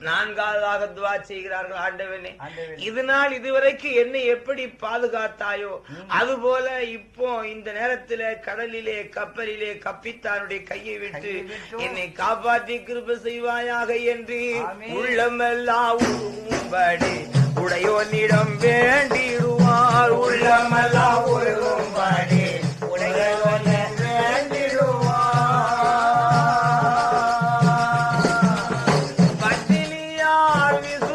நான்காவதாக துவா செய்கிறார்கள் ஆண்டவனே. ஆண்டவனே. இது நாள் இதுவரைக்கும் என்னை எப்படி பாதுகாத்தாயோ அதுபோல இப்போ இந்த நேரத்திலே கடலிலே கப்பலிலே கப்பித்தானுடைய கையை விட்டு என்னை காப்பாற்றி கிருப செய்வாயாக என்று. உள்ளமெல்லாம் உருகும்படி உடையோனிடம் வேண்டிடுவார். உள்ளமெல்லாம் உருகும்படி Wow.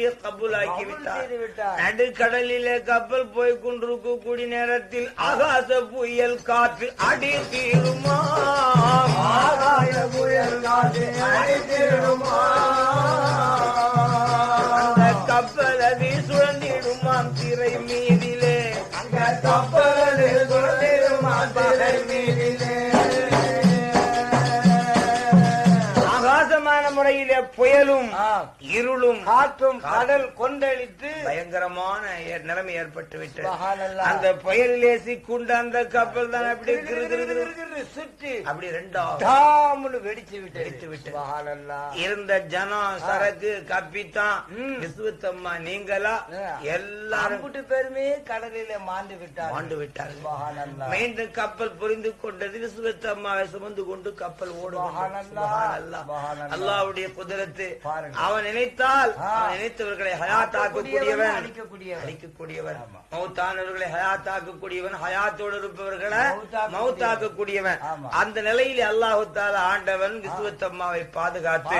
அப்படியே கபூலாக்கி விட்டார். நடுக்கடலிலே கப்பல் போய் கொண்டிருக்கக்கூடிய நேரத்தில் ஆகாச புயல் காற்று அடி தீருமா? ஆகாய புயல் காற்று அடி தீருமா? புயலும். இருளும் காற்றும் கடல் கொந்தளித்து பயங்கரமான நிலைமை ஏற்பட்டு விட்டது. அந்த புயலிலே சிக்குண்ட அந்த கப்பல் தான் அப்படி சுற்றி அப்படி ரெண்டா வெடிச்சு விட்டு வெடித்து. சுபஹானல்லாஹ். இருந்த ஜனம் சரக்கு கப்பித்தான். விசுவத்தம்மா நீங்களா எல்லாரும் அம்புட்டு பேருமே கடலிலே மாண்டு விட்டார் மாண்டு சுபஹானல்லாஹ். மீண்டும் கப்பல் புரிந்து கொண்டது விசுவத்தம்மாவை சுமந்து கொண்டு கப்பல் ஓடுகிறது சுபஹானல்லாஹ். சுபஹானல்லாஹ். பாருங்க. அவன் நினைத்தால் நினைத்தவர்களை ஹயாத்தாக்க அழிக்கக்கூடியவன். மௌத்தானவர்களை ஹயாத்தாக்க கூடியவன் ஹயாத்தோடு இருப்பவர்களை மௌத்தாக்க மௌத்தாக்க கூடியவன் ஆமா. அந்த நிலையில் அல்லாஹு தாலா ஆண்டவன் விசுவத்தம்மாவை பாதுகாத்து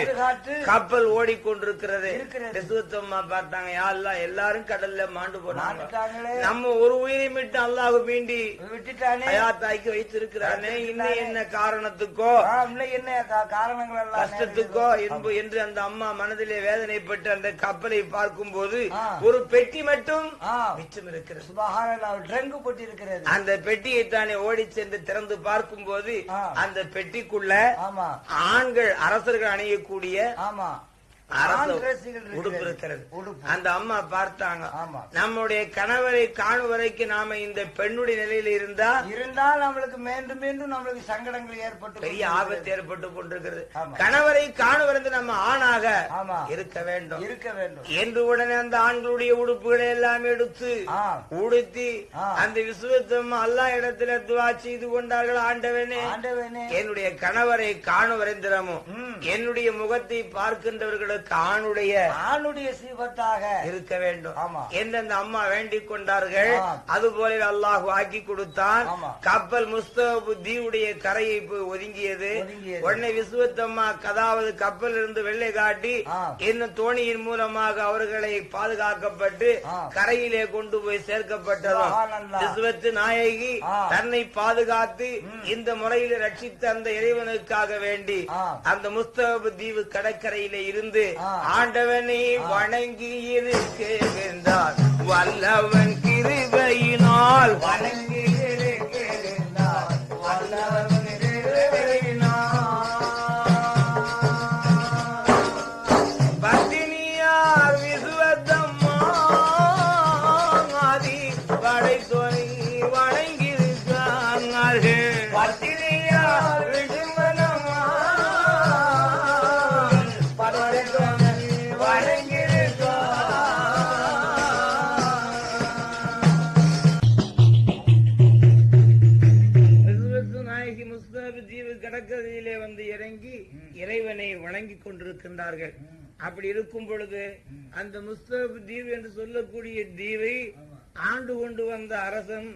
கப்பல் ஓடிக்கொண்டிருக்கிறது. இருக்கிறது. விசுவத்தம்மா பார்த்தாங்க யா அல்லாஹ் எல்லாரும் கடல்ல மாண்டு போனாங்க. நம்ம ஒரு உயிரை விட்டு அல்லாஹ் மீண்டி விட்டுட்டானே. ஹயாத்தாக்கி வைத்திருக்கிறானே. இன்னும் என்ன காரணத்துக்கோ? என்ன காரணங்கள் கஷ்டத்துக்கோ என்று அந்த அம்மா மனதிலே வேதனைப்பட்டு அந்த கப்பலை பார்க்கும்போது ஆ. ஒரு பெட்டி மட்டும். மிச்சம் இருக்கிறது ட்ரங்கு போட்டு இருக்கிறது அந்த பெட்டியை தானே ஓடி சென்று திறந்து பார்க்கும்போது ஆ. அந்த பெட்டிக்குள்ள ஆண்கள் அரசர்கள் அணியக்கூடிய ஆமா அந்த அம்மா பார்த்தாங்க. நம்முடைய கணவரை காணும் வரைக்கும் நாம இந்த பெண்ணுடைய நிலையில இருந்தா இருந்தால் நம்மளுக்கு மீண்டும் மீண்டும் நம்மளுக்கு சங்கடங்கள் ஏற்பட்டு பெரிய. ஆபத்து ஏற்பட்டு கொண்டிருக்கிறது. கணவரை காணுவருந்து நம்ம ஆணாக. இருக்க வேண்டும் இருக்க வேண்டும் என்று உடனே அந்த ஆண்களுடைய உடுப்புகளை எல்லாம் எடுத்து. உடுத்தி. அந்த விசுவத்தம் அல்லா இடத்துல துவா செய்து கொண்டார்கள் ஆண்டவனே ஆண்டவனே என்னுடைய கணவரை காணும் வரைந்திரமும். என்னுடைய முகத்தை பார்க்கின்றவர்களுக்கு ஆணுடைய ஆணுடைய சீபத்தாக இருக்க வேண்டும் ஆமா. என்று அந்த அம்மா வேண்டிக் கொண்டார்கள். அது போல அல்லாஹ் ஆக்கி கொடுத்தான். கப்பல் முஸ்தபு தீவுடைய கரையை போய் ஒதுங்கியது. உடனே விசுவத்தம்மா கதாவது கப்பல் இருந்து வெள்ளை காட்டி. இன்னும் தோணியின் மூலமாக அவர்களை பாதுகாக்கப்பட்டு. கரையிலே கொண்டு போய் சேர்க்கப்பட்டதும். விசுவத்து நாயகி. தன்னை பாதுகாத்து இந்த முறையில் ரட்சித்த அந்த இறைவனுக்காக வேண்டி. அந்த முஸ்தபு தீவு கடற்கரையிலே இருந்து. ஆண்டவனை வணங்கி இருக்க வேண்டார் வல்லவன் கிருபையினால். வணங்கி இருக்கின்றார்கள். அப்படி இருக்கும் பொழுது அந்த முஸ்தபு தீவு என்று சொல்லக்கூடிய தீவை ஆண்டு கொண்டு வந்த அரசன்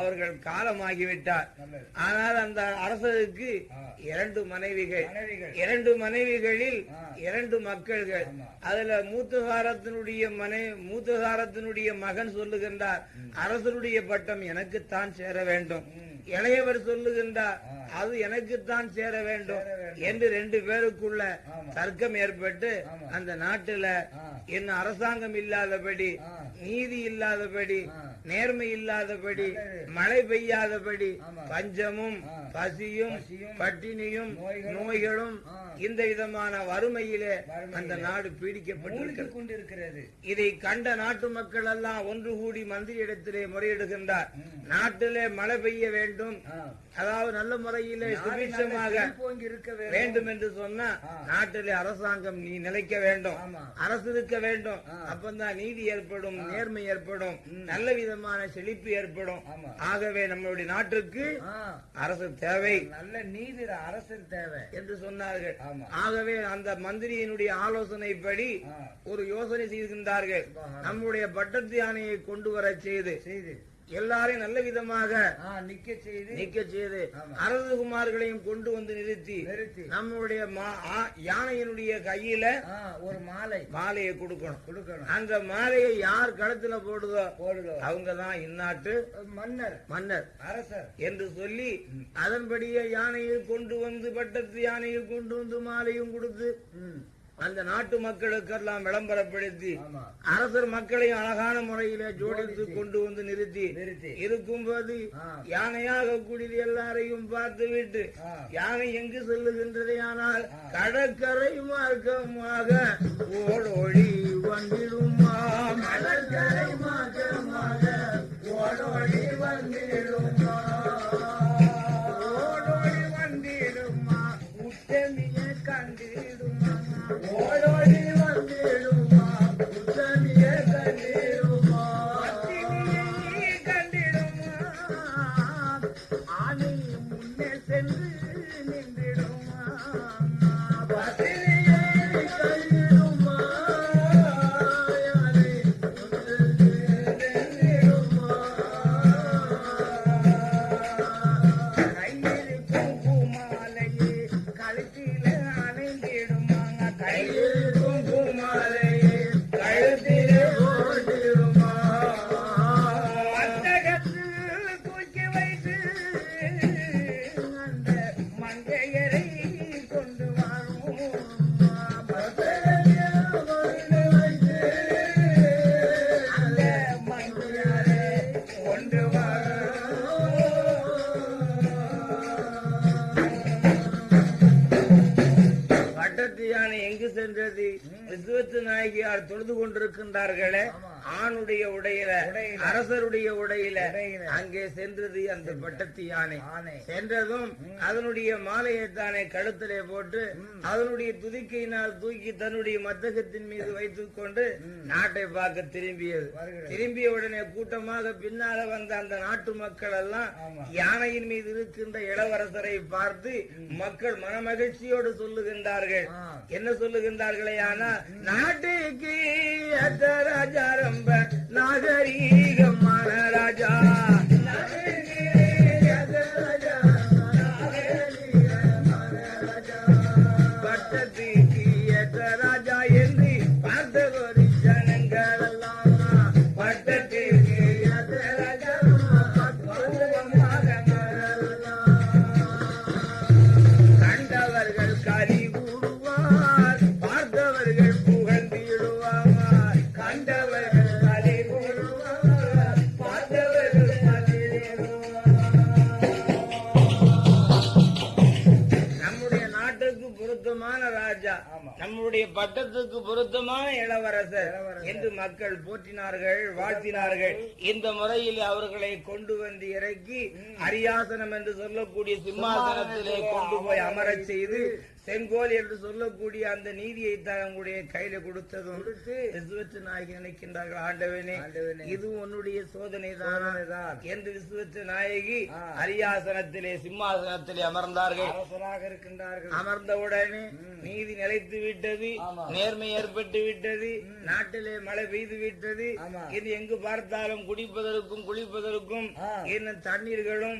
அவர்கள் காலமாகிவிட்டார். ஆனால் அந்த அரசருக்கு இரண்டு மனைவிகள் மனைவிகள். இரண்டு மனைவிகளில் இரண்டு மக்கள்கள். அதுல மூத்தகாரத்தினுடைய மனை மூத்தகாரத்தினுடைய மகன் சொல்லுகின்றார் அரசருடைய பட்டம் எனக்குத்தான் சேர வேண்டும். இளையவர் சொல்லுகின்றார் அது எனக்குத்தான் சேர வேண்டும் என்று ரெண்டு பேருக்குள்ள தர்க்கம் ஏற்பட்டு அந்த நாட்டுல என்ன அரசாங்கம் இல்லாதபடி நீதி இல்லாதபடி நேர்மை இல்லாதபடி. மழை பெய்யாதபடி. பஞ்சமும். பசியும் பட்டினியும் நோய்களும். இந்த விதமான வறுமையிலே அந்த நாடு பீடிக்கப்பட்டிருக்கிறது இதை கண்ட நாட்டு மக்கள் எல்லாம் ஒன்று கூடி மந்திரி இடத்திலே முறையிடுகின்றார் நாட்டிலே மழை பெய்ய வேண்டும். அதாவது நல்ல முறையிலே சுபிட்சமாக வேண்டும் என்று சொன்னா. நாட்டிலே அரசாங்கம் நீ நிலைக்க வேண்டும். அரசு இருக்க வேண்டும். அப்பந்தான் நீதி ஏற்படும் நேர்மை ஏற்படும். நல்ல விதமான செழிப்பு ஏற்படும். ஆகவே நம்மளுடைய நாட்டுக்கு. அரசு தேவை நல்ல நீதி அரசர் தேவை என்று சொன்னார்கள். ஆகவே அந்த மந்திரியினுடைய ஆலோசனைப்படி. ஒரு யோசனை செய்கின்றார்கள் சுபஹானல்லாஹ். நம்முடைய பட்டத்து யானையை கொண்டு வர செய்து செய்து எல்லாரையும் நல்ல விதமாக ஆ, நிக்க செய்து நீக்க செய்து ஆமா. அரசகுமார்களையும் கொண்டு வந்து நிறுத்தி நிறுத்தி. ஆ- யானையினுடைய கையில ஒரு மாலை. மாலையை கொடுக்கணும். கொடுக்கணும். அந்த மாலையை யார் கழுத்துல போடுதோ போடுதோ? அவங்க தான் இந்நாட்டு மன்னர். மன்னர். அரசர். என்று சொல்லி அதன்படியே யானையை கொண்டு வந்து பட்டத்து யானையை கொண்டு வந்து மாலையும் கொடுத்து. அந்த நாட்டு மக்களுக்கெல்லாம் விளம்பரப்படுத்தி அரசர் மக்களையும் அழகான முறையில ஜோடித்து. கொண்டு வந்து நிறுத்தி ஆ. யானையாக கூடிய எல்லாரையும் பார்த்து விட்டு. யானை எங்கு செல்லுகின்றது ஆனால். கடற்கரை மார்க்கமாக ஓடோடி வந்திடுமா கடற்கரை மார்க்கமாக ஓடோடி வந்திடுமா ஓடோடி வந்திடுமா கண்டிடுமா ஓடோடி வந்திடுமா நாயகியார் தொழுது கொண்டிருக்கின்றார்களே. ஆணுடைய உடையில. அரசருடைய உடையில. அங்கே சென்றது அந்த பட்டத்து யானை சென்றதும் அதனுடைய மாலையை தானே கழுத்திலே போட்டு அதனுடைய துதிக்கையினால் தூக்கி தன்னுடைய மத்தகத்தின் மீது வைத்துக் கொண்டு நாட்டை பார்க்க திரும்பியது. திரும்பிய உடனே கூட்டமாக பின்னால வந்த அந்த நாட்டு மக்கள் எல்லாம். யானையின் மீது இருக்கின்ற இளவரசரை பார்த்து மக்கள் மனமகிழ்ச்சியோடு சொல்லுகின்றார்கள். என்ன சொல்லுகின்றார்களே ஆனா நாட்டுக்கு ஏத்த ராஜா பட்டத்துக்கு பொருத்தமான இளவரசர் என்று மக்கள் போற்றினார்கள் வாழ்த்தினார்கள். இந்த முறையில் அவர்களை கொண்டு வந்து இறக்கி அரியாசனம் என்று சொல்லக்கூடிய சிம்மாசனத்திலே கொண்டு போய் அமரச் செய்து செங்கோல் என்று சொல்லக்கூடிய அந்த நீதியை தங்களுடைய கையில கொடுத்ததும் கொடுத்து விசுவத்து நாயகி நினைக்கின்றார்கள் ஆண்டவனே. இது உன்னுடைய சோதனை சோதனைதான். என்று விசுவத்து நாயகி. அரியாசனத்திலே சிம்மாசனத்திலே அமர்ந்தார்கள் அரசராக இருக்கின்றார்கள் அமர்ந்தவுடனே நீதி நிலைத்து விட்டது. நேர்மை ஏற்பட்டு விட்டது நாட்டிலே மழை பெய்து விட்டது. இது எங்கு பார்த்தாலும் குடிப்பதற்கும் குளிப்பதற்கும். இன்னும் தண்ணீர்களும்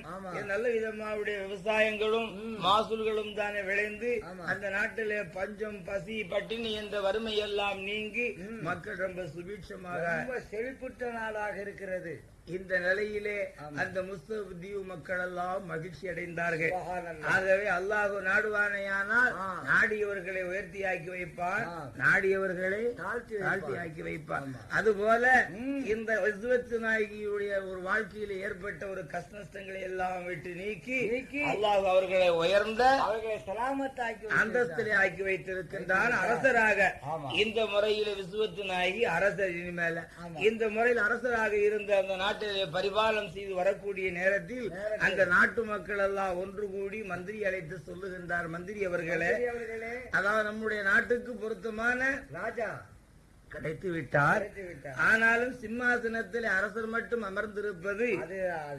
நல்ல விதமாவுடைய விவசாயங்களும் மாசூல்களும் தானே விளைந்து. அந்த நாட்டிலே பஞ்சம் பசி பட்டினி என்ற வறுமை எல்லாம் நீங்கி மக்கள் ரொம்ப சுபீட்சமாக செழிப்புற்ற நாடாக இருக்கிறது இந்த நிலையிலே. அந்த முஸ்தப் தீவு மக்கள் எல்லாம் மகிழ்ச்சி அடைந்தார்கள். ஆகவே அல்லாஹு நாடுவானையானால். நாடியவர்களை உயர்த்தி ஆக்கி வைப்பான். நாடியவர்களை தாழ்த்தி. ஆக்கி வைப்பான். அதுபோல. இந்த விஸ்வத்து நாயகியுடைய ஒரு வாழ்க்கையில ஏற்பட்ட ஒரு கஷ்டங்களை எல்லாம் விட்டு நீக்கி நீக்கி. அல்லாஹ் அவர்களை உயர்ந்த அவர்களை சலாமத்தாக்கி அந்தஸ்திலே ஆக்கி வைத்திருக்கின்றான் அரசராக. இந்த முறையில விசுவத்து நாயகி அரசர் இனிமேல. இந்த முறையில் அரசராக இருந்த அந்த நாட்டிலே பரிபாலனம் செய்து வரக்கூடிய நேரத்தில். அந்த நாட்டு மக்கள் எல்லாம் ஒன்று கூடி மந்திரி அழைத்து சொல்லுகின்றார் மந்திரி அவர்களே அதாவது நம்முடைய நாட்டுக்கு பொருத்தமான ராஜா கிடைத்து விட்டார். ஆனாலும் சிம்மாசனத்தில் அரசர் மட்டும் அமர்ந்திருப்பது அது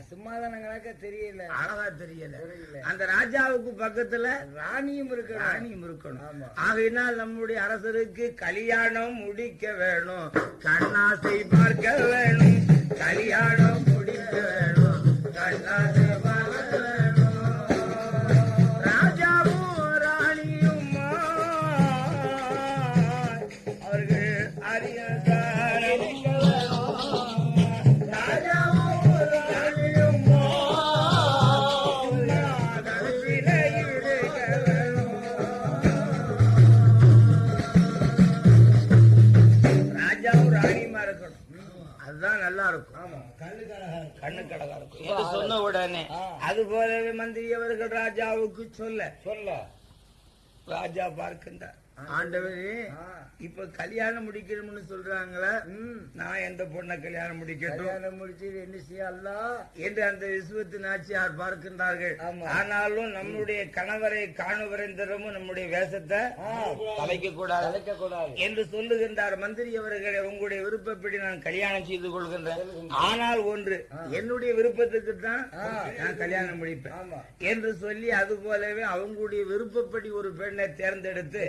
சும்மாதானங்களாக்க தெரியல. அழகா தெரியல. அந்த ராஜாவுக்கு பக்கத்துல ராணியும் இருக்கணும். ராணியும் இருக்கணும். ஆகையினால் நம்முடைய அரசருக்கு கல்யாணம் முடிக்க வேணும். கண்ணாசை பார்க்க வேணும். இருக்கும். என்று சொன்ன உடனே. அது போலவே மந்திரி அவர்கள் ராஜாவுக்கு சொல்ல. சொல்ல. ராஜா பார்க்கின்றார். ஆண்டவரே. இப்ப கல்யாணம் முடிக்கணும்னு சொல்றாங்களே. நான் எந்த பொண்ணை கல்யாணம் முடிக்கட்டும்? கல்யாணம் முடிச்சு என்ன செய்ய அல்லா? என்று அந்த விசுவத்து நாச்சியார் பார்க்கின்றார்கள். ஆனாலும் நம்முடைய கணவரை காணுவரைந்தரமும் நம்முடைய வேஷத்தை கலைக்க கூடாது கலைக்க கூடாது என்று சொல்லுகின்றார் மந்திரி அவர்களே உங்களுடைய விருப்பப்படி நான் கல்யாணம் செய்து கொள்கின்றேன். ஆனால் ஒன்று என்னுடைய விருப்பத்துக்கு தான் நான் கல்யாணம் முடிப்பேன். ஆமா. என்று சொல்லி அது போலவே அவங்களுடைய விருப்பப்படி ஒரு பெண்ணை தேர்ந்தெடுத்து.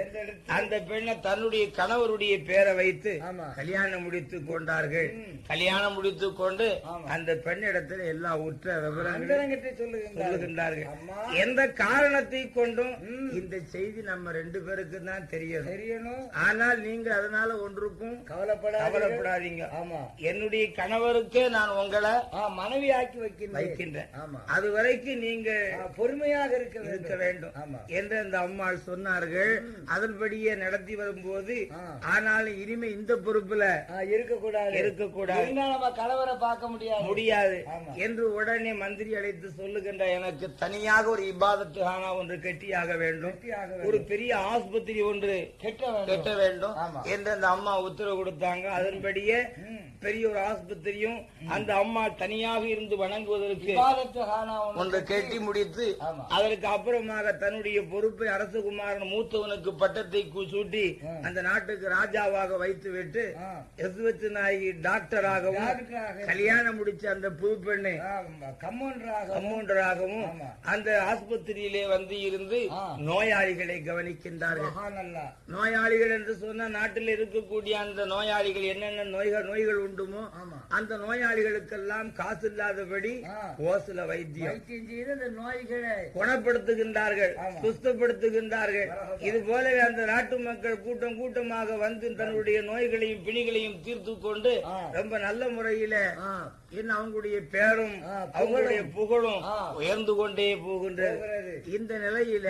அந்த பெண்ணை தன்னுடைய கணவருடைய பேரை வைத்து. கல்யாணம் முடித்துக் கொண்டார்கள். கல்யாணம் முடித்துக் கொண்டு. அந்த பெண்ணிடத்தில் எல்லா உற்ற சொல்லுகின்றார்கள். எந்த காரணத்தை கொண்டும் இந்த செய்தி நம்ம ரெண்டு பேருக்கு தான் தெரியும். தெரியணும். ஆனால் நீங்க அதனால ஒன்றுக்கும் கவலைப்படாத கவலைப்படாதீங்க. ஆமா. என்னுடைய கணவருக்கே நான் உங்களை மனைவி ஆக்கி வைக்கின்றேன். அது வரைக்கும் நீங்க பொறுமையாக இருக்க வேண்டும். என்று அந்த அம்மாள் சொன்னார்கள். அதன்படியே நடத்தி வரும்போது. ஆனாலும் இனிமே இந்த பொறுப்புல இருக்கக்கூடாது இருக்கக்கூடாது நம்ம கணவரை பார்க்க முடியாது முடியாது. என்று உடனே மந்திரி அழைத்து சொல்லுகின்ற எனக்கு தனியாக ஒரு இபாதத்து ஹானா ஒன்று கட்டியாக வேண்டும். ஒரு பெரிய ஆஸ்பத்திரி ஒன்று கெட்ட வேண்டும். என்று அந்த அம்மா உத்தரவு கொடுத்தாங்க அதன்படியே. பெரிய ஒரு ஆஸ்பத்திரியும் அந்த அம்மா தனியாக இருந்து வணங்குவதற்கு ஒன்று கட்டி முடித்து. அதற்கு அப்புறமாக தன்னுடைய பொறுப்பை அரசகுமாரன் மூத்தவனுக்கு பட்டத்தை கு- சூட்டி. அந்த நாட்டுக்கு ராஜாவாக வைத்து விட்டு ஆ. எசுவத்து நாயகி டாக்டராகவும் டாக்டராக. கல்யாணம் முடிச்ச அந்த புது பெண்ணை ஆமா. அந்த ஆஸ்பத்திரியிலே வந்து இருந்து. நோயாளிகளை கவனிக்கின்றார்கள் நோயாளிகள் என்று சொன்னா நாட்டில் இருக்கக்கூடிய அந்த நோயாளிகள் என்னென்ன நோய்கள் நோய்கள் உண்டுமோ. அந்த நோயாளிகளுக்கெல்லாம் காசு இல்லாதபடி. ஓசுல வைத்தியம் நோய்களை குணப்படுத்துகின்றார்கள் ஆமா. சுஸ்தப்படுத்துகின்றார்கள் இது போலவே அந்த நாட்டு மக்கள் கூட்டம் கூட்டமாக வந்து தன்னுடைய நோய்களையும் பிணிகளையும் தீர்த்து கொண்டு. ரொம்ப நல்ல முறையில என்ன அவங்களுடைய பேரும். அவங்களுடைய புகழும். உயர்ந்து கொண்டே போகின்றது. இந்த நிலையில.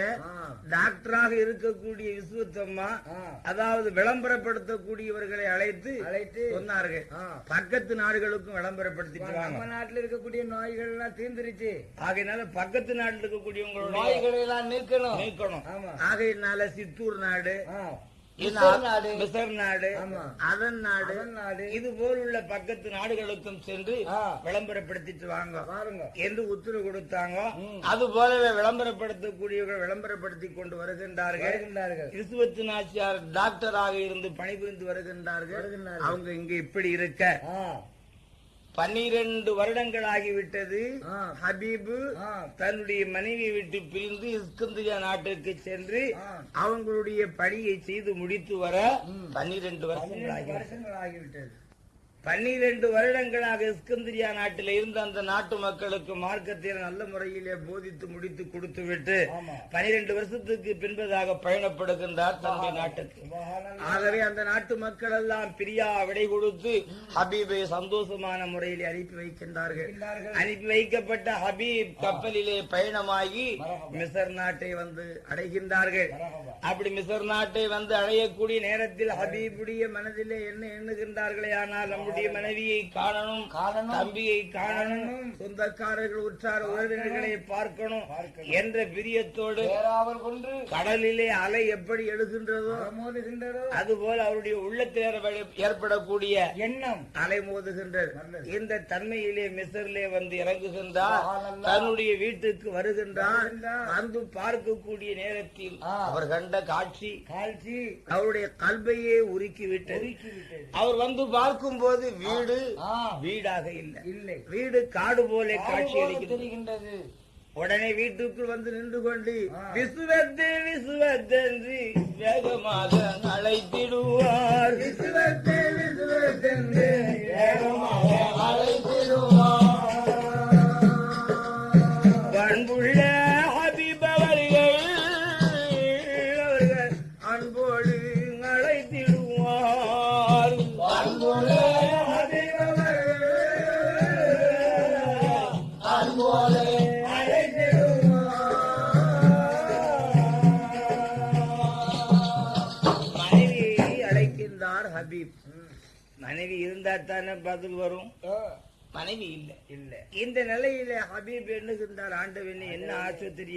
டாக்டராக இருக்கக்கூடிய விசுவத்தம்மா ஆ. அதாவது விளம்பரப்படுத்தக்கூடியவர்களை அழைத்து அழைத்து சொன்னார்கள். பக்கத்து நாடுகளுக்கும் விளம்பரப்படுத்திட்டு நம்ம நாட்டுல இருக்கக்கூடிய நோய்கள் எல்லாம் தீர்ந்துருச்சு ஆகையினால பக்கத்து நாட்டில் இருக்கக்கூடியவங்களுடைய நோய்களை எல்லாம் நீக்கணும். நீக்கணும் ஆகையினால சித்தூர் நாடு அதன் நாடு இது போலுள்ள பக்கத்து நாடுகளுக்கும் சென்று. விளம்பரப்படுத்திட்டு வாங்க. பாருங்க என்று உத்தரவு கொடுத்தாங்க. அது போலவே விளம்பரப்படுத்தக்கூடியவர்கள் விளம்பரப்படுத்தி கொண்டு வருகின்றார்கள். வருகின்றார்கள். கிறிஸ்துவத்து நாச்சியார் டாக்டராக இருந்து பணிபுரிந்து வருகின்றார்கள். அவங்க இங்க இப்படி இருக்க. பன்னிரண்டு வருடங்கள் ஆகிவிட்டது. ஹபீபு. தன்னுடைய மனைவியை விட்டு பிரிந்து இஸ்கந்திரியா நாட்டிற்கு சென்று. அவங்களுடைய பணியை செய்து முடித்து வர. பன்னிரண்டு வருஷங்கள் ஆகிவிட்டது பன்னிரண்டு வருடங்களாக இஸ்கந்திரியா நாட்டில் இருந்த அந்த நாட்டு மக்களுக்கு மார்க்கத்தை நல்ல முறையிலே போதித்து முடித்து கொடுத்து விட்டு. பனிரெண்டு வருஷத்துக்கு பின்பதாக பயணப்படுகின்றார் தன்னுடைய நாட்டுக்கு. ஆகவே அந்த நாட்டு மக்கள் எல்லாம் பிரியா விடை கொடுத்து ஹபீபை சந்தோஷமான முறையில் அனுப்பி வைக்கின்றார்கள். அனுப்பி வைக்கப்பட்ட ஹபீப் கப்பலிலே பயணமாகி. மிசர் நாட்டை வந்து அடைகின்றார்கள். அப்படி மிசர் நாட்டை வந்து அடையக்கூடிய நேரத்தில் ஹபீபுடைய மனதிலே என்ன எண்ணுகின்றார்களே ஆனால் நம்முடைய மனைவியை காணணும் காணணும். தம்பியை காணணும் சொந்தக்காரர்கள் உற்றார் உறவினர்களை பார்க்கணும். என்ற பிரியத்தோடு கொண்டு கடலிலே அலை எப்படி எழுகின்றதோ மோதுகின்றதோ அதுபோல் அவருடைய உள்ளத்தில் ஏற்பட- ஏற்படக்கூடிய எண்ணம் அலை மோதுகின்றது. இந்த தன்மையிலே மிசர்லே வந்து இறங்குகின்றார். தன்னுடைய வீட்டுக்கு வருகின்றார். வந்து பார்க்கக்கூடிய நேரத்தில். அவர் கண்ட காட்சி காட்சி அவருடைய கல்வையே உருக்கி விட்டது ஒதுக்கி விட்டது அவர் பார்க்கும்போது வீடு. வீடாக இல்லை. இல்லை. வீடு காடு போல காட்சி தெரிகின்றது. உடனே வீட்டுக்குள் வந்து நின்று கொண்டு. விசுவத்து விசுவத்தென்று வேகமாக அழைத்திடுவார். விசுவத்து விசுவத்தென்று வேகமாக அழைத்திடுவார். தானே பதில் வரும்? மனைவி இல்லை. இல்லை. இந்த நிலையில ஹபீப் எண்ணுகின்றார் ஆண்டவனே என்ன ஆஸ்பத்திரி